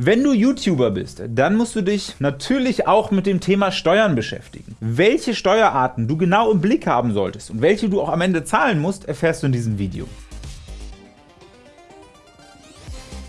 Wenn du YouTuber bist, dann musst du dich natürlich auch mit dem Thema Steuern beschäftigen. Welche Steuerarten du genau im Blick haben solltest und welche du auch am Ende zahlen musst, erfährst du in diesem Video.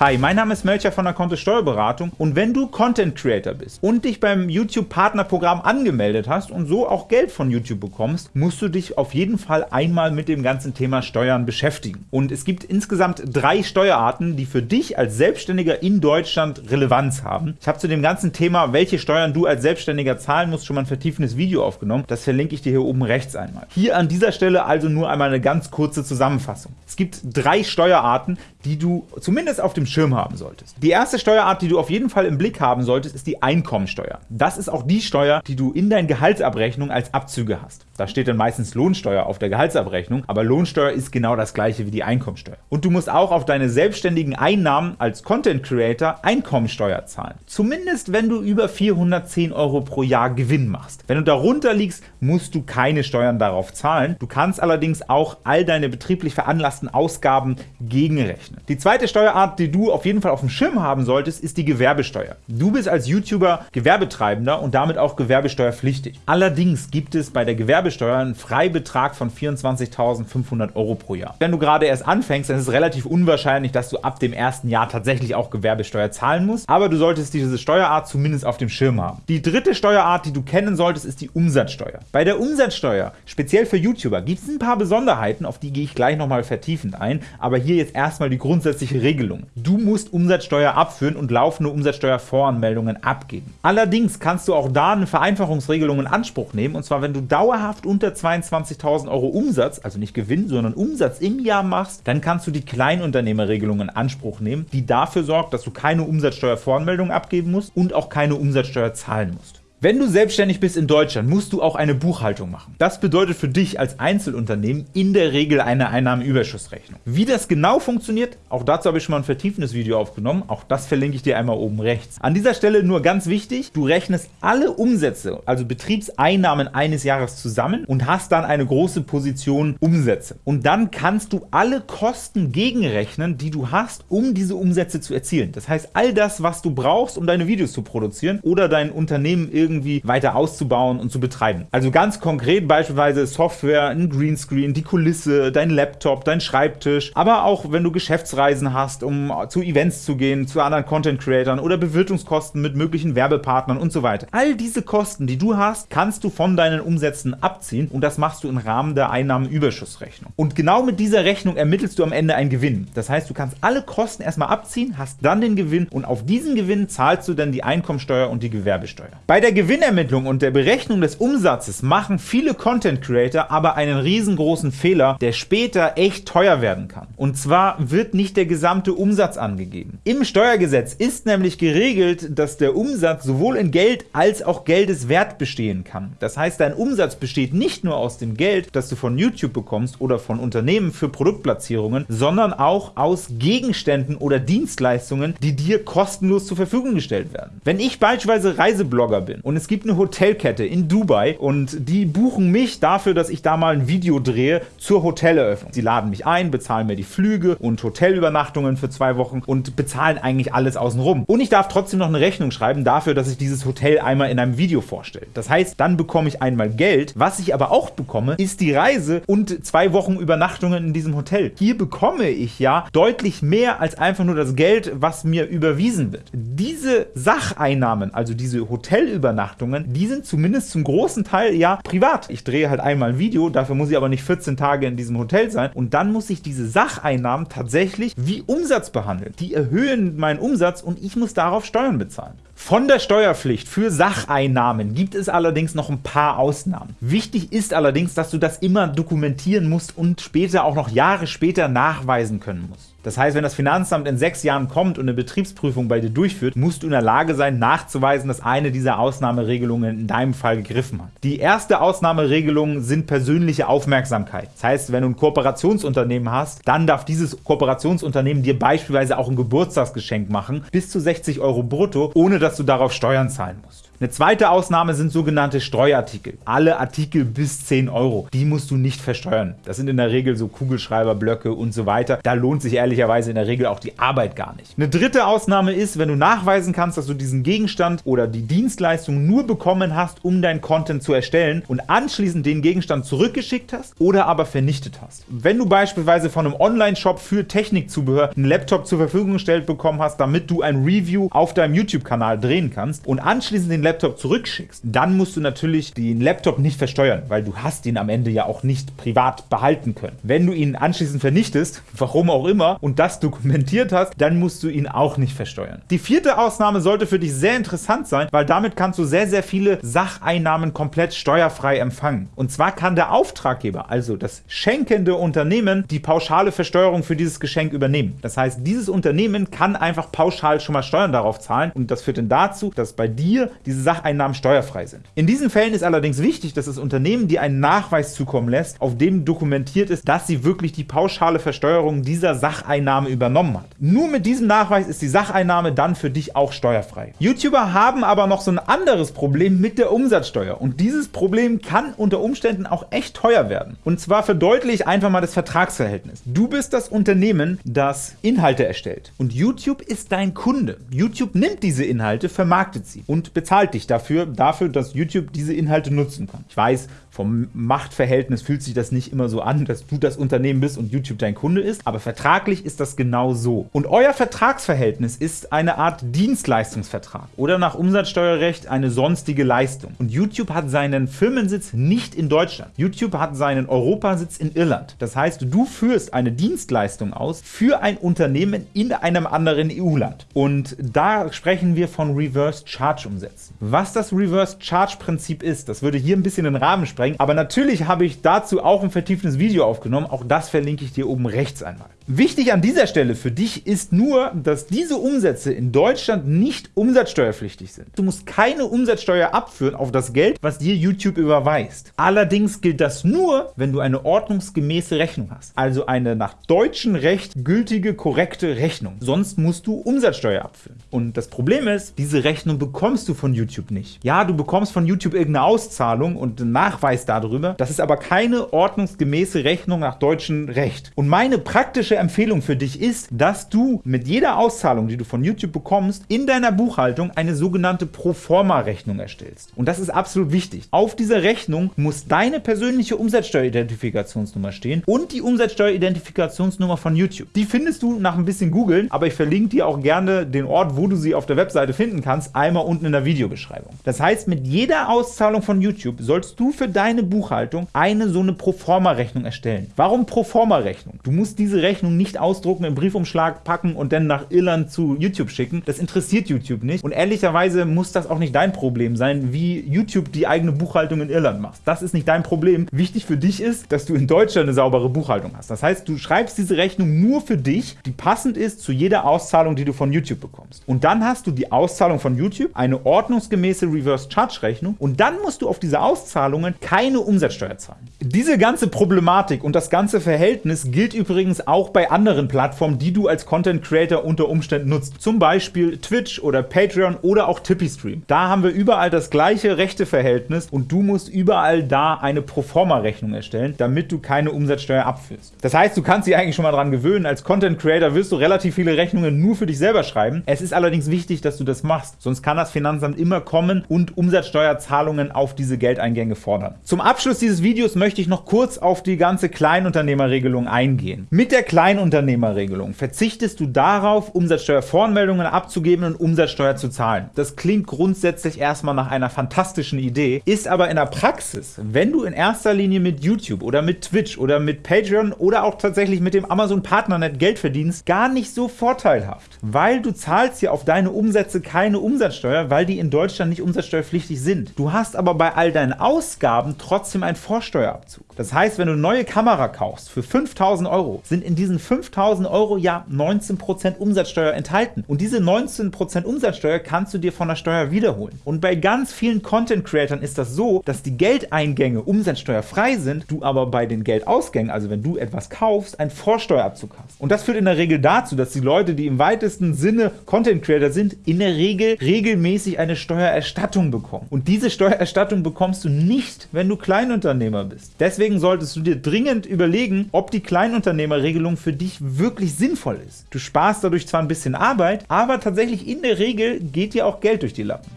Hi, mein Name ist Melcher von der Kontto Steuerberatung und wenn du Content Creator bist und dich beim YouTube Partnerprogramm angemeldet hast und so auch Geld von YouTube bekommst, musst du dich auf jeden Fall einmal mit dem ganzen Thema Steuern beschäftigen. Und es gibt insgesamt drei Steuerarten, die für dich als Selbstständiger in Deutschland Relevanz haben. Ich habe zu dem ganzen Thema, welche Steuern du als Selbstständiger zahlen musst, schon mal ein vertiefendes Video aufgenommen. Das verlinke ich dir hier oben rechts einmal. Hier an dieser Stelle also nur einmal eine ganz kurze Zusammenfassung. Es gibt drei Steuerarten, die du zumindest auf dem Schirm haben solltest. Die erste Steuerart, die du auf jeden Fall im Blick haben solltest, ist die Einkommensteuer. Das ist auch die Steuer, die du in deinen Gehaltsabrechnung als Abzüge hast. Da steht dann meistens Lohnsteuer auf der Gehaltsabrechnung, aber Lohnsteuer ist genau das gleiche wie die Einkommensteuer. Und du musst auch auf deine selbstständigen Einnahmen als Content Creator Einkommensteuer zahlen. Zumindest wenn du über 410 Euro pro Jahr Gewinn machst. Wenn du darunter liegst, musst du keine Steuern darauf zahlen. Du kannst allerdings auch all deine betrieblich veranlassten Ausgaben gegenrechnen. Die zweite Steuerart, die du auf jeden Fall auf dem Schirm haben solltest, ist die Gewerbesteuer. Du bist als YouTuber Gewerbetreibender und damit auch gewerbesteuerpflichtig. Allerdings gibt es bei der Gewerbesteuer einen Freibetrag von 24.500 Euro pro Jahr. Wenn du gerade erst anfängst, dann ist es relativ unwahrscheinlich, dass du ab dem ersten Jahr tatsächlich auch Gewerbesteuer zahlen musst, aber du solltest diese Steuerart zumindest auf dem Schirm haben. Die dritte Steuerart, die du kennen solltest, ist die Umsatzsteuer. Bei der Umsatzsteuer, speziell für YouTuber, gibt es ein paar Besonderheiten, auf die gehe ich gleich nochmal vertiefend ein, aber hier jetzt erstmal die grundsätzliche Regelung. Du musst Umsatzsteuer abführen und laufende Umsatzsteuervoranmeldungen abgeben. Allerdings kannst du auch da eine Vereinfachungsregelung in Anspruch nehmen, und zwar wenn du dauerhaft dauerhaft unter 22.000 Euro Umsatz, also nicht Gewinn, sondern Umsatz im Jahr machst, dann kannst du die Kleinunternehmerregelung in Anspruch nehmen, die dafür sorgt, dass du keine Umsatzsteuervoranmeldung abgeben musst und auch keine Umsatzsteuer zahlen musst. Wenn du selbstständig bist in Deutschland, musst du auch eine Buchhaltung machen. Das bedeutet für dich als Einzelunternehmen in der Regel eine Einnahmenüberschussrechnung. Wie das genau funktioniert, auch dazu habe ich schon mal ein vertiefendes Video aufgenommen, auch das verlinke ich dir einmal oben rechts. An dieser Stelle nur ganz wichtig, du rechnest alle Umsätze, also Betriebseinnahmen eines Jahres zusammen und hast dann eine große Position Umsätze. Und dann kannst du alle Kosten gegenrechnen, die du hast, um diese Umsätze zu erzielen. Das heißt, all das, was du brauchst, um deine Videos zu produzieren oder dein Unternehmen irgendwie irgendwie weiter auszubauen und zu betreiben. Also ganz konkret beispielsweise Software, ein Greenscreen, die Kulisse, dein Laptop, dein Schreibtisch, aber auch wenn du Geschäftsreisen hast, um zu Events zu gehen, zu anderen Content-Creatern oder Bewirtungskosten mit möglichen Werbepartnern und so weiter. All diese Kosten, die du hast, kannst du von deinen Umsätzen abziehen und das machst du im Rahmen der Einnahmenüberschussrechnung. Und genau mit dieser Rechnung ermittelst du am Ende einen Gewinn. Das heißt, du kannst alle Kosten erstmal abziehen, hast dann den Gewinn und auf diesen Gewinn zahlst du dann die Einkommensteuer und die Gewerbesteuer. Bei der Gewinnermittlung und der Berechnung des Umsatzes machen viele Content Creator aber einen riesengroßen Fehler, der später echt teuer werden kann. Und zwar wird nicht der gesamte Umsatz angegeben. Im Steuergesetz ist nämlich geregelt, dass der Umsatz sowohl in Geld als auch Geldeswert bestehen kann. Das heißt, dein Umsatz besteht nicht nur aus dem Geld, das du von YouTube bekommst oder von Unternehmen für Produktplatzierungen, sondern auch aus Gegenständen oder Dienstleistungen, die dir kostenlos zur Verfügung gestellt werden. Wenn ich beispielsweise Reiseblogger bin und es gibt eine Hotelkette in Dubai und die buchen mich dafür, dass ich da mal ein Video drehe zur Hoteleröffnung. Sie laden mich ein, bezahlen mir die Flüge und Hotelübernachtungen für zwei Wochen und bezahlen eigentlich alles außenrum. Und ich darf trotzdem noch eine Rechnung schreiben dafür, dass ich dieses Hotel einmal in einem Video vorstelle. Das heißt, dann bekomme ich einmal Geld. Was ich aber auch bekomme, ist die Reise und zwei Wochen Übernachtungen in diesem Hotel. Hier bekomme ich ja deutlich mehr als einfach nur das Geld, was mir überwiesen wird. Diese Sacheinnahmen, also diese Hotelübernachtungen, Übernachtungen, die sind zumindest zum großen Teil ja privat. Ich drehe halt einmal ein Video, dafür muss ich aber nicht 14 Tage in diesem Hotel sein und dann muss ich diese Sacheinnahmen tatsächlich wie Umsatz behandeln. Die erhöhen meinen Umsatz und ich muss darauf Steuern bezahlen. Von der Steuerpflicht für Sacheinnahmen gibt es allerdings noch ein paar Ausnahmen. Wichtig ist allerdings, dass du das immer dokumentieren musst und später auch noch Jahre später nachweisen können musst. Das heißt, wenn das Finanzamt in sechs Jahren kommt und eine Betriebsprüfung bei dir durchführt, musst du in der Lage sein, nachzuweisen, dass eine dieser Ausnahmeregelungen in deinem Fall gegriffen hat. Die erste Ausnahmeregelung sind persönliche Aufmerksamkeit. Das heißt, wenn du ein Kooperationsunternehmen hast, dann darf dieses Kooperationsunternehmen dir beispielsweise auch ein Geburtstagsgeschenk machen, bis zu 60 Euro brutto, ohne dass du darauf Steuern zahlen musst. Eine zweite Ausnahme sind sogenannte Streuartikel. Alle Artikel bis 10 Euro, die musst du nicht versteuern. Das sind in der Regel so Kugelschreiber, Blöcke und so weiter. Da lohnt sich ehrlich ehrlicherweise in der Regel auch die Arbeit gar nicht. Eine dritte Ausnahme ist, wenn du nachweisen kannst, dass du diesen Gegenstand oder die Dienstleistung nur bekommen hast, um dein Content zu erstellen und anschließend den Gegenstand zurückgeschickt hast oder aber vernichtet hast. Wenn du beispielsweise von einem Online-Shop für Technikzubehör einen Laptop zur Verfügung gestellt bekommen hast, damit du ein Review auf deinem YouTube-Kanal drehen kannst und anschließend den Laptop zurückschickst, dann musst du natürlich den Laptop nicht versteuern, weil du hast ihn am Ende ja auch nicht privat behalten können. Wenn du ihn anschließend vernichtest, warum auch immer, und das dokumentiert hast, dann musst du ihn auch nicht versteuern. Die vierte Ausnahme sollte für dich sehr interessant sein, weil damit kannst du sehr, sehr viele Sacheinnahmen komplett steuerfrei empfangen. Und zwar kann der Auftraggeber, also das schenkende Unternehmen, die pauschale Versteuerung für dieses Geschenk übernehmen. Das heißt, dieses Unternehmen kann einfach pauschal schon mal Steuern darauf zahlen und das führt dann dazu, dass bei dir diese Sacheinnahmen steuerfrei sind. In diesen Fällen ist allerdings wichtig, dass das Unternehmen dir einen Nachweis zukommen lässt, auf dem dokumentiert ist, dass sie wirklich die pauschale Versteuerung dieser Sacheinnahme übernommen hat. Nur mit diesem Nachweis ist die Sacheinnahme dann für dich auch steuerfrei. YouTuber haben aber noch so ein anderes Problem mit der Umsatzsteuer und dieses Problem kann unter Umständen auch echt teuer werden. Und zwar verdeutliche ich einfach mal das Vertragsverhältnis. Du bist das Unternehmen, das Inhalte erstellt und YouTube ist dein Kunde. YouTube nimmt diese Inhalte, vermarktet sie und bezahlt dich dafür, dafür, dass YouTube diese Inhalte nutzen kann. Ich weiß, vom Machtverhältnis fühlt sich das nicht immer so an, dass du das Unternehmen bist und YouTube dein Kunde ist, aber vertraglich ist das genau so. Und euer Vertragsverhältnis ist eine Art Dienstleistungsvertrag oder nach Umsatzsteuerrecht eine sonstige Leistung. Und YouTube hat seinen Firmensitz nicht in Deutschland. YouTube hat seinen Europasitz in Irland. Das heißt, du führst eine Dienstleistung aus für ein Unternehmen in einem anderen EU-Land. Und da sprechen wir von Reverse Charge Umsätzen. Was das Reverse Charge Prinzip ist, das würde hier ein bisschen den Rahmen sprengen, einsteigen. Aber natürlich habe ich dazu auch ein vertieftes Video aufgenommen. Auch das verlinke ich dir oben rechts einmal. Wichtig an dieser Stelle für dich ist nur, dass diese Umsätze in Deutschland nicht umsatzsteuerpflichtig sind. Du musst keine Umsatzsteuer abführen auf das Geld, was dir YouTube überweist. Allerdings gilt das nur, wenn du eine ordnungsgemäße Rechnung hast, also eine nach deutschem Recht gültige, korrekte Rechnung. Sonst musst du Umsatzsteuer abführen. Und das Problem ist, diese Rechnung bekommst du von YouTube nicht. Ja, du bekommst von YouTube irgendeine Auszahlung und einen Nachweis darüber, das ist aber keine ordnungsgemäße Rechnung nach deutschem Recht. Und meine praktische Empfehlung für dich ist, dass du mit jeder Auszahlung, die du von YouTube bekommst, in deiner Buchhaltung eine sogenannte Proforma-Rechnung erstellst. Und das ist absolut wichtig. Auf dieser Rechnung muss deine persönliche Umsatzsteueridentifikationsnummer stehen und die Umsatzsteueridentifikationsnummer von YouTube. Die findest du nach ein bisschen googeln, aber ich verlinke dir auch gerne den Ort, wo du sie auf der Webseite finden kannst, einmal unten in der Videobeschreibung. Das heißt, mit jeder Auszahlung von YouTube sollst du für deine Buchhaltung eine so eine Proforma-Rechnung erstellen. Warum Proforma-Rechnung? Du musst diese Rechnung Rechnung nicht ausdrucken, im Briefumschlag packen und dann nach Irland zu YouTube schicken. Das interessiert YouTube nicht. Und ehrlicherweise muss das auch nicht dein Problem sein, wie YouTube die eigene Buchhaltung in Irland macht. Das ist nicht dein Problem. Wichtig für dich ist, dass du in Deutschland eine saubere Buchhaltung hast. Das heißt, du schreibst diese Rechnung nur für dich, die passend ist zu jeder Auszahlung, die du von YouTube bekommst. Und dann hast du die Auszahlung von YouTube, eine ordnungsgemäße Reverse Charge Rechnung und dann musst du auf diese Auszahlungen keine Umsatzsteuer zahlen. Diese ganze Problematik und das ganze Verhältnis gilt übrigens auch bei bei anderen Plattformen, die du als Content Creator unter Umständen nutzt. Zum Beispiel Twitch oder Patreon oder auch TipeeeStream. Da haben wir überall das gleiche Rechteverhältnis und du musst überall da eine Proforma-Rechnung erstellen, damit du keine Umsatzsteuer abführst. Das heißt, du kannst dich eigentlich schon mal dran gewöhnen. Als Content Creator wirst du relativ viele Rechnungen nur für dich selber schreiben. Es ist allerdings wichtig, dass du das machst, sonst kann das Finanzamt immer kommen und Umsatzsteuerzahlungen auf diese Geldeingänge fordern. Zum Abschluss dieses Videos möchte ich noch kurz auf die ganze Kleinunternehmerregelung eingehen. Mit der Klein Kleinunternehmerregelung verzichtest du darauf, Umsatzsteuervoranmeldungen abzugeben und Umsatzsteuer zu zahlen. Das klingt grundsätzlich erstmal nach einer fantastischen Idee, ist aber in der Praxis, wenn du in erster Linie mit YouTube oder mit Twitch oder mit Patreon oder auch tatsächlich mit dem Amazon Partnernet Geld verdienst, gar nicht so vorteilhaft, weil du zahlst ja auf deine Umsätze keine Umsatzsteuer, weil die in Deutschland nicht umsatzsteuerpflichtig sind. Du hast aber bei all deinen Ausgaben trotzdem einen Vorsteuerabzug. Das heißt, wenn du eine neue Kamera kaufst für 5000 Euro, sind in diesen 5000 Euro ja 19% Umsatzsteuer enthalten. Und diese 19% Umsatzsteuer kannst du dir von der Steuer wiederholen. Und bei ganz vielen Content-Creatern ist das so, dass die Geldeingänge umsatzsteuerfrei sind, du aber bei den Geldausgängen, also wenn du etwas kaufst, einen Vorsteuerabzug hast. Und das führt in der Regel dazu, dass die Leute, die im weitesten Sinne Content-Creator sind, in der Regel regelmäßig eine Steuererstattung bekommen. Und diese Steuererstattung bekommst du nicht, wenn du Kleinunternehmer bist. Deswegen deswegen solltest du dir dringend überlegen, ob die Kleinunternehmerregelung für dich wirklich sinnvoll ist. Du sparst dadurch zwar ein bisschen Arbeit, aber tatsächlich in der Regel geht dir auch Geld durch die Lappen.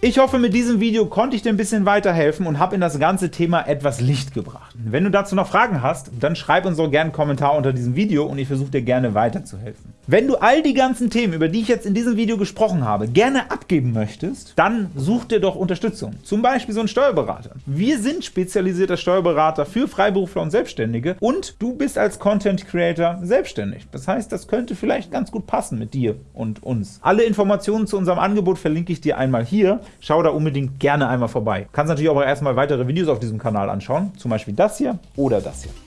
Ich hoffe, mit diesem Video konnte ich dir ein bisschen weiterhelfen und habe in das ganze Thema etwas Licht gebracht. Wenn du dazu noch Fragen hast, dann schreib uns doch gerne einen Kommentar unter diesem Video und ich versuche dir gerne weiterzuhelfen. Wenn du all die ganzen Themen, über die ich jetzt in diesem Video gesprochen habe, gerne abgeben möchtest, dann such dir doch Unterstützung, zum Beispiel so einen Steuerberater. Wir sind spezialisierter Steuerberater für Freiberufler und Selbstständige und du bist als Content Creator selbstständig. Das heißt, das könnte vielleicht ganz gut passen mit dir und uns. Alle Informationen zu unserem Angebot verlinke ich dir einmal hier. Schau da unbedingt gerne einmal vorbei. Du kannst natürlich auch erstmal weitere Videos auf diesem Kanal anschauen, zum Beispiel das hier oder das hier.